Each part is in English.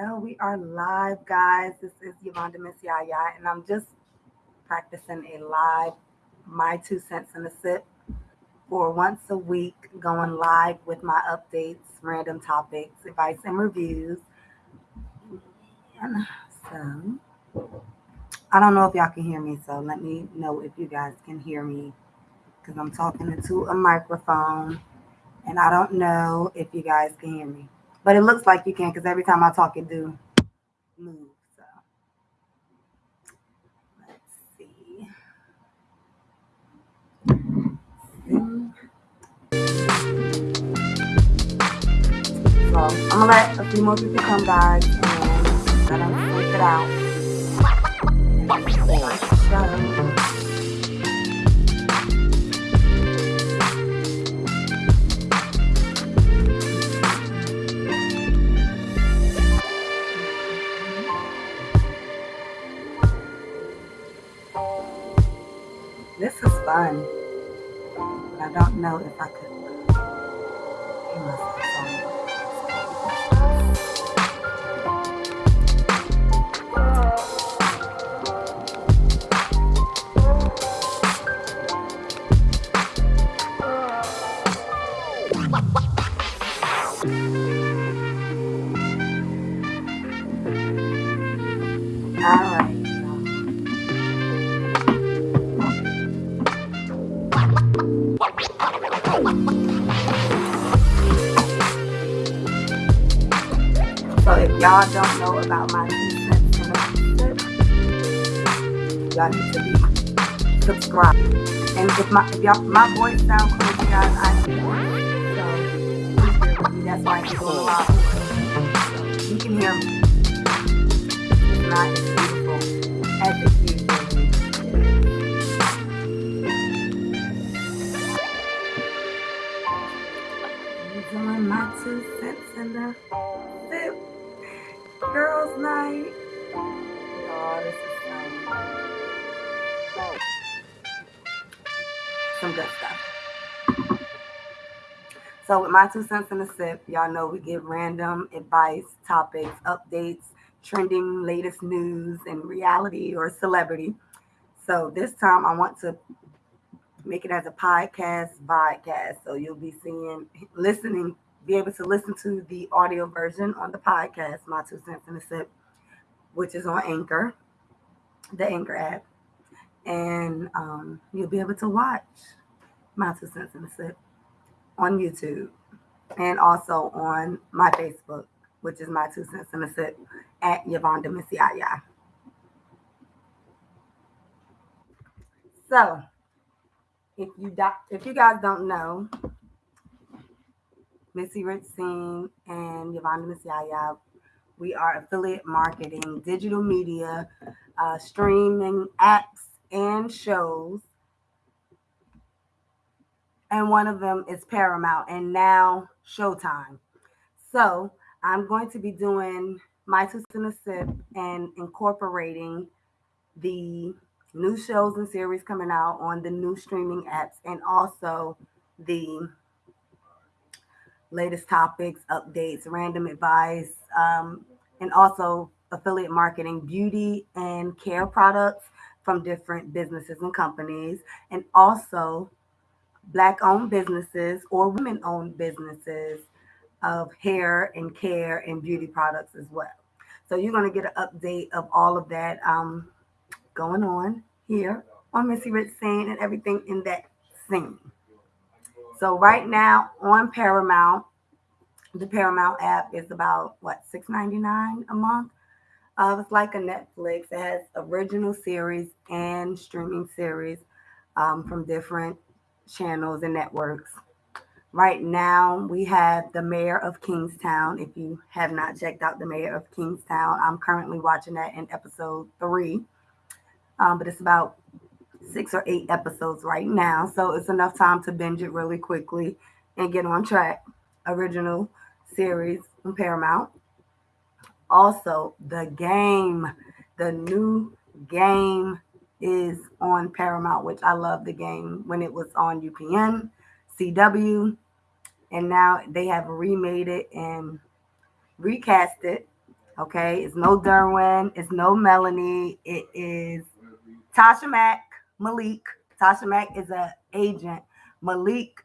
So we are live, guys. This is Yvonne Miss and I'm just practicing a live my two cents in a sip for once a week, going live with my updates, random topics, advice, and reviews. And so I don't know if y'all can hear me, so let me know if you guys can hear me because I'm talking into a microphone and I don't know if you guys can hear me. But it looks like you can because every time I talk, it do move. So let's see. So I'm gonna let a few more people come, guys, and let them work it out. Fun, but I don't know if I could y'all to be subscribed. And if my if y'all my voice sound crazy, guys, I am so. That's why I keep going lot. You can hear me. It's not as beautiful as it usually. Doing my two cents in the sip. Girls' night. Oh, this is some, some good stuff. So with my two cents in a sip, y'all know we give random advice, topics, updates, trending, latest news, and reality or celebrity. So this time I want to make it as a podcast podcast. So you'll be seeing, listening, be able to listen to the audio version on the podcast, My Two Cents in a Sip, which is on Anchor, the Anchor app. And um, you'll be able to watch My Two Cents in a Sip on YouTube and also on my Facebook, which is My Two Cents in a Sip at Yvonne Demisiaya. So, if you do, if you guys don't know, Missy Rich Singh and Yvonne Messiah, we are affiliate marketing, digital media, uh, streaming apps and shows. And one of them is Paramount and now Showtime. So I'm going to be doing my two cents a sip and incorporating the new shows and series coming out on the new streaming apps and also the latest topics, updates, random advice, um, and also affiliate marketing, beauty and care products from different businesses and companies, and also Black owned businesses or women owned businesses of hair and care and beauty products as well. So you're going to get an update of all of that. Um, going on here on Missy Rich Scene and everything in that scene. So right now on Paramount, the Paramount app is about what $6.99 a month. Uh, it's like a Netflix. It has original series and streaming series um, from different channels and networks. Right now, we have The Mayor of Kingstown. If you have not checked out The Mayor of Kingstown, I'm currently watching that in episode three um, but it's about six or eight episodes right now. So it's enough time to binge it really quickly and get on track. Original series from Paramount. Also, the game, the new game is on Paramount, which I love the game when it was on UPN, CW, and now they have remade it and recast it. Okay, it's no Derwin, it's no Melanie, it is Tasha Mack, Malik. Tasha Mack is an agent. Malik,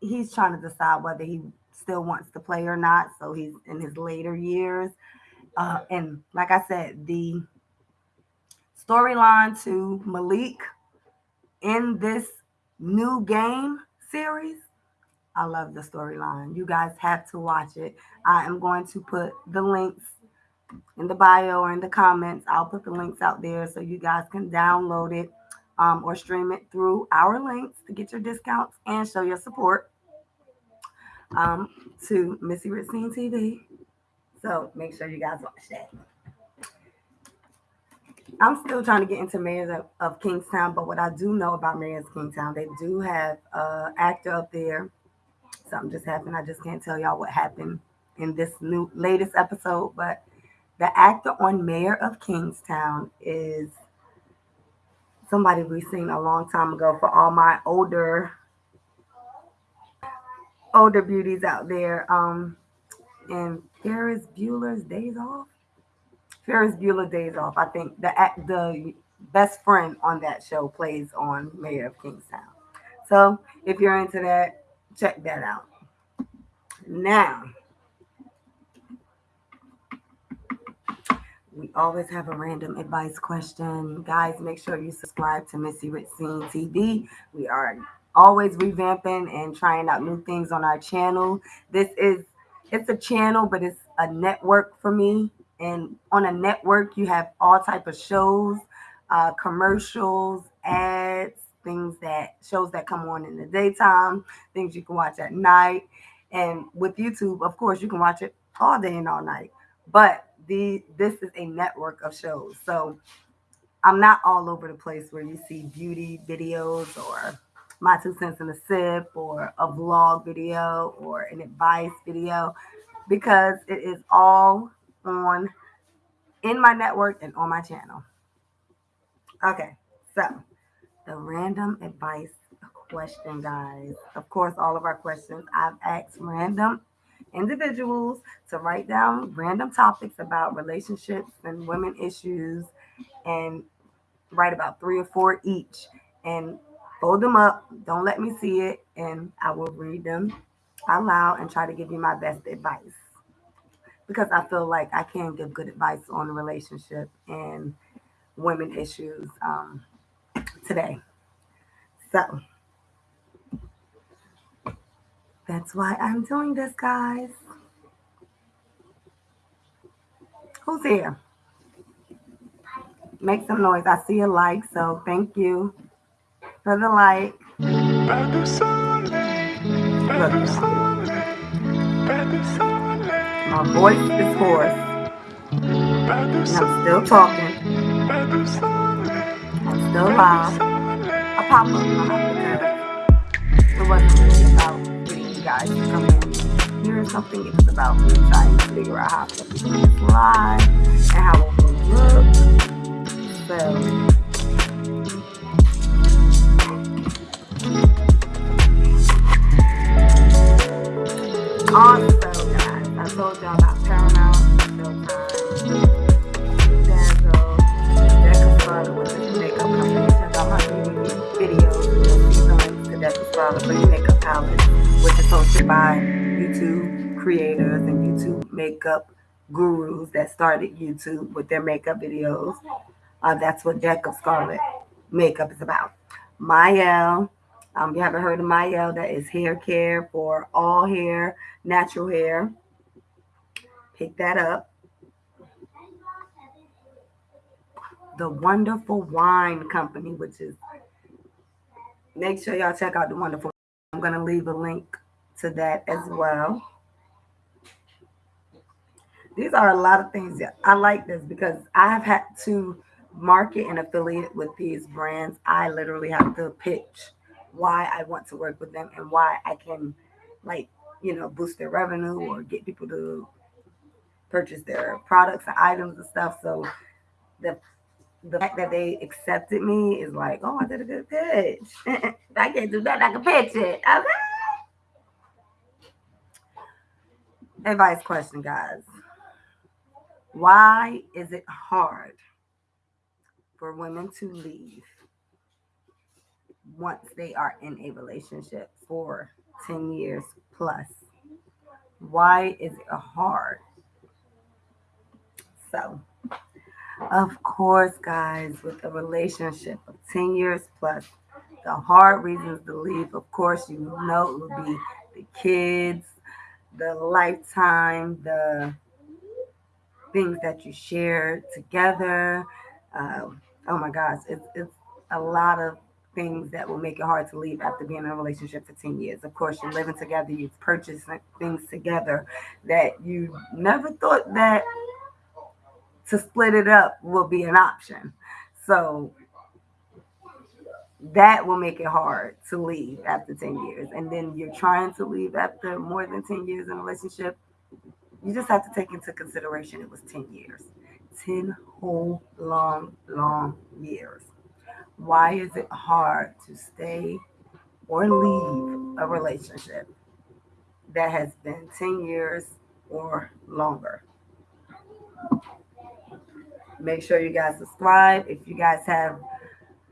he's trying to decide whether he still wants to play or not. So he's in his later years. Uh, and like I said, the storyline to Malik in this new game series, I love the storyline. You guys have to watch it. I am going to put the links in the bio or in the comments. I'll put the links out there so you guys can download it um, or stream it through our links to get your discounts and show your support um, to Missy Ritzine TV. So make sure you guys watch that. I'm still trying to get into Mayors of, of, Kingstown, but what I do know about Mayors of Kingstown, they do have an actor up there. Something just happened. I just can't tell y'all what happened in this new latest episode, but the actor on Mayor of Kingstown is somebody we've seen a long time ago for all my older older beauties out there. Um, and Ferris Bueller's Days Off. Ferris Bueller Days Off. I think the the best friend on that show plays on Mayor of Kingstown. So if you're into that, check that out. Now, we always have a random advice question. Guys, make sure you subscribe to Missy Ritzine TV. We are always revamping and trying out new things on our channel. This is it's a channel, but it's a network for me. And on a network, you have all type of shows, uh, commercials, ads, things that shows that come on in the daytime, things you can watch at night. And with YouTube, of course, you can watch it all day and all night. But the this is a network of shows. So I'm not all over the place where you see beauty videos or my two cents in a sip or a vlog video or an advice video because it is all on in my network and on my channel. Okay, so the random advice question, guys. Of course, all of our questions I've asked random individuals to write down random topics about relationships and women issues and write about three or four each. And Hold them up. Don't let me see it. And I will read them out loud and try to give you my best advice. Because I feel like I can give good advice on the relationship and women issues um, today. So that's why I'm doing this, guys. Who's here? Make some noise. I see a like, so thank you for the light. My voice is hoarse. And I'm still talking. I'm still loud. I pop up because it wasn't really about getting you guys to come in hearing something. It was about me trying to figure out how to do this live and how it will look. So Also, guys, I told y'all about Paramount, with the makeup company. Check out my videos makeup palette, which is hosted by YouTube creators and YouTube makeup gurus that started YouTube with their makeup videos. Uh, that's what Deck Scarlet makeup is about. Mielle um, you haven't heard of Mielle, that is hair care for all hair, natural hair. Pick that up. The Wonderful Wine Company, which is, make sure y'all check out the Wonderful. I'm going to leave a link to that as well. These are a lot of things. I like this because I have had to market and affiliate with these brands. I literally have to pitch why I want to work with them and why I can like, you know, boost their revenue or get people to purchase their products and items and stuff. So the the fact that they accepted me is like, oh, I did a good pitch. I can't do that. I can pitch it. Okay. Advice question, guys. Why is it hard for women to leave once they are in a relationship for 10 years plus? Why is it hard? So, of course, guys, with a relationship of 10 years plus, the hard reasons to leave, of course, you know it would be the kids, the lifetime, the things that you share together. Um, oh my gosh, it's, it's a lot of things that will make it hard to leave after being in a relationship for 10 years. Of course, you're living together, you've purchased things together that you never thought that to split it up will be an option. So that will make it hard to leave after 10 years. And then you're trying to leave after more than 10 years in a relationship. You just have to take into consideration it was 10 years. 10 whole long, long years. Why is it hard to stay or leave a relationship that has been 10 years or longer? Make sure you guys subscribe. If you guys have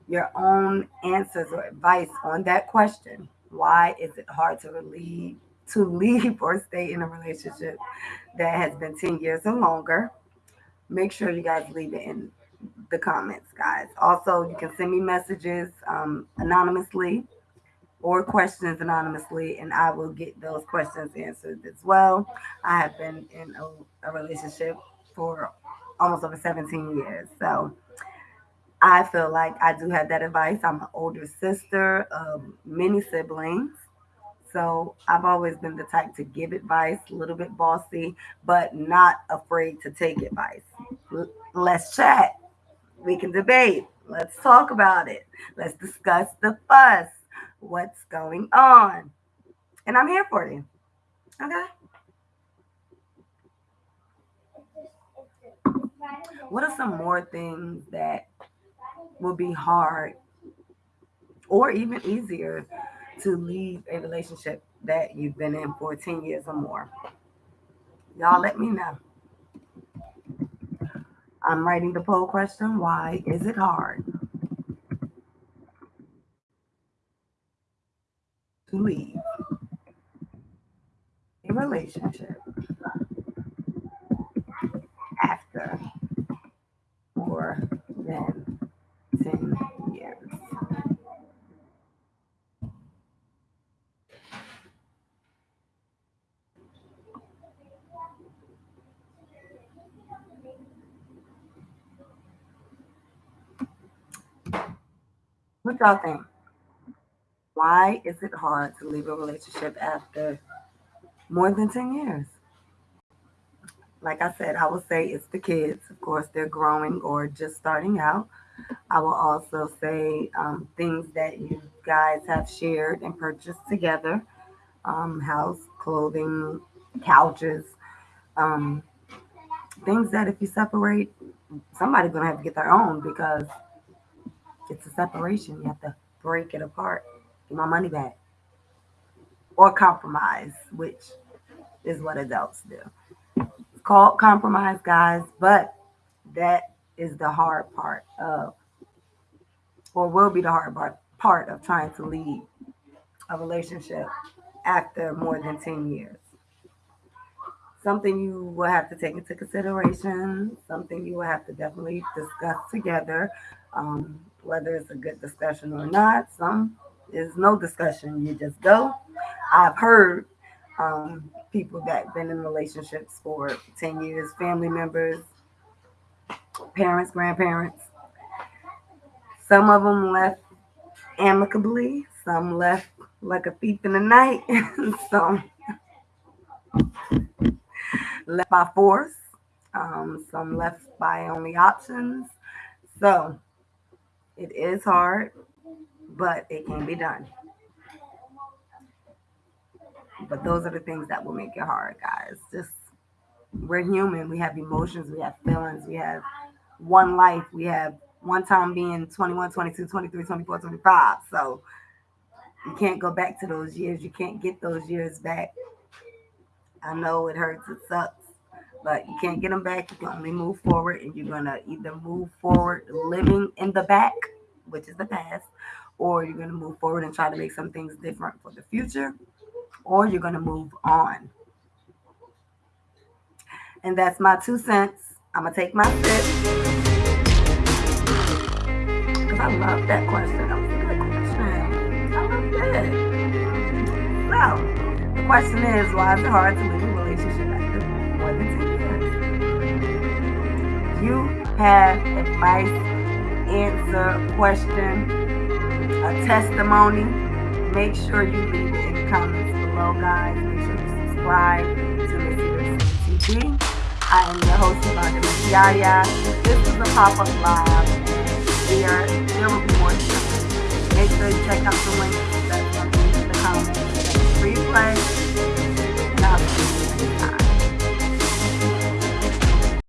your own answers or advice on that question, why is it hard to leave to leave or stay in a relationship that has been 10 years or longer? Make sure you guys leave it in the comments, guys. Also, you can send me messages um, anonymously or questions anonymously, and I will get those questions answered as well. I have been in a, a relationship for almost over 17 years. So I feel like I do have that advice. I'm an older sister of many siblings. So I've always been the type to give advice, a little bit bossy, but not afraid to take advice. Let's chat. We can debate. Let's talk about it. Let's discuss the fuss. What's going on? And I'm here for you. Okay. What are some more things that will be hard or even easier to leave a relationship that you've been in for 10 years or more? Y'all let me know. I'm writing the poll question Why is it hard? To leave a relationship after more than 10 years? What y'all think? Why is it hard to leave a relationship after more than 10 years? Like I said, I will say it's the kids. Of course, they're growing or just starting out. I will also say um, things that you guys have shared and purchased together um, house, clothing, couches, um, things that if you separate, somebody's going to have to get their own because it's a separation. You have to break it apart, get my money back, or compromise, which is what adults do. It's called compromise, guys, but that is the hard part of, or will be the hard part, part of trying to lead a relationship after more than 10 years. Something you will have to take into consideration, something you will have to definitely discuss together, um, whether it's a good discussion or not. Some is no discussion, you just go. I've heard um, people that been in relationships for 10 years, family members, parents, grandparents. Some of them left amicably, some left like a thief in the night, some left by force, um, some left by only options. So it is hard, but it can be done. But those are the things that will make it hard, guys. Just we're human. We have emotions, we have feelings, we have one life, we have one time being 21, 22, 23, 24, 25. So you can't go back to those years. You can't get those years back. I know it hurts, it sucks, but you can't get them back. You can only move forward, and you're gonna either move forward living in the back, which is the past, or you're gonna move forward and try to make some things different for the future, or you're gonna move on. And that's my two cents. I'm gonna take my sip because I love that question. That was a good question. I love that. So the question is, why is it hard to live you have advice, answer, question, a testimony, make sure you leave it in the comments below, guys. Make sure you subscribe to Missy TV. I am your host, Yvonne Yaya. This is a pop-up live. We there will be more. Make sure you check out the link that's in the comments. Replay.